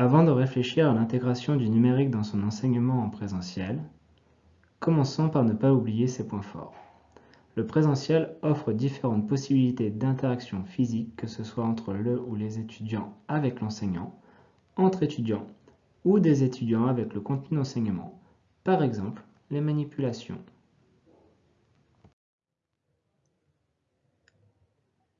Avant de réfléchir à l'intégration du numérique dans son enseignement en présentiel, commençons par ne pas oublier ses points forts. Le présentiel offre différentes possibilités d'interaction physique, que ce soit entre le ou les étudiants avec l'enseignant, entre étudiants ou des étudiants avec le contenu d'enseignement, par exemple les manipulations.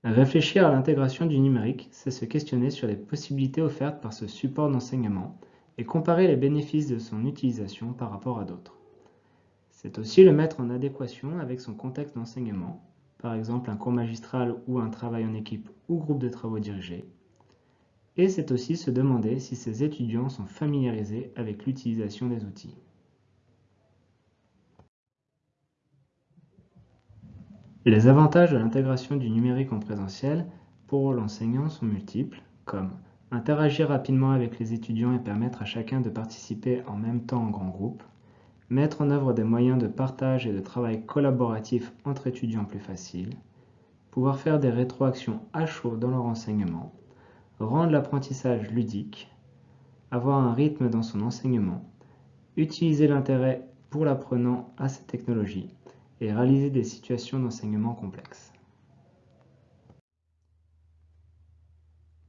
Réfléchir à l'intégration du numérique, c'est se questionner sur les possibilités offertes par ce support d'enseignement et comparer les bénéfices de son utilisation par rapport à d'autres. C'est aussi le mettre en adéquation avec son contexte d'enseignement, par exemple un cours magistral ou un travail en équipe ou groupe de travaux dirigés. Et c'est aussi se demander si ces étudiants sont familiarisés avec l'utilisation des outils. Les avantages de l'intégration du numérique en présentiel pour l'enseignant sont multiples, comme interagir rapidement avec les étudiants et permettre à chacun de participer en même temps en grand groupe, mettre en œuvre des moyens de partage et de travail collaboratif entre étudiants plus faciles, pouvoir faire des rétroactions à chaud dans leur enseignement, rendre l'apprentissage ludique, avoir un rythme dans son enseignement, utiliser l'intérêt pour l'apprenant à ces technologies et réaliser des situations d'enseignement complexes.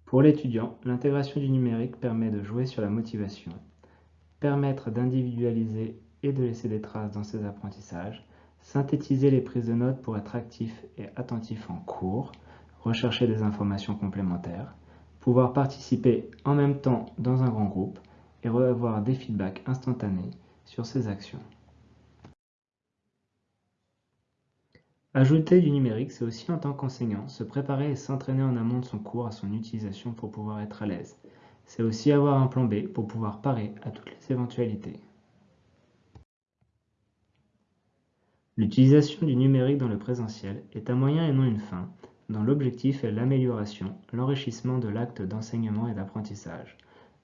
Pour l'étudiant, l'intégration du numérique permet de jouer sur la motivation, permettre d'individualiser et de laisser des traces dans ses apprentissages, synthétiser les prises de notes pour être actif et attentif en cours, rechercher des informations complémentaires, pouvoir participer en même temps dans un grand groupe et recevoir des feedbacks instantanés sur ses actions. Ajouter du numérique, c'est aussi en tant qu'enseignant se préparer et s'entraîner en amont de son cours à son utilisation pour pouvoir être à l'aise. C'est aussi avoir un plan B pour pouvoir parer à toutes les éventualités. L'utilisation du numérique dans le présentiel est un moyen et non une fin, dont l'objectif est l'amélioration, l'enrichissement de l'acte d'enseignement et d'apprentissage.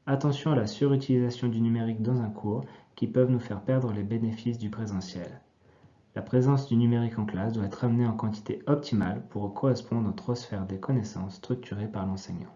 Attention à la surutilisation du numérique dans un cours qui peuvent nous faire perdre les bénéfices du présentiel. La présence du numérique en classe doit être amenée en quantité optimale pour correspondre aux trois sphères des connaissances structurées par l'enseignant.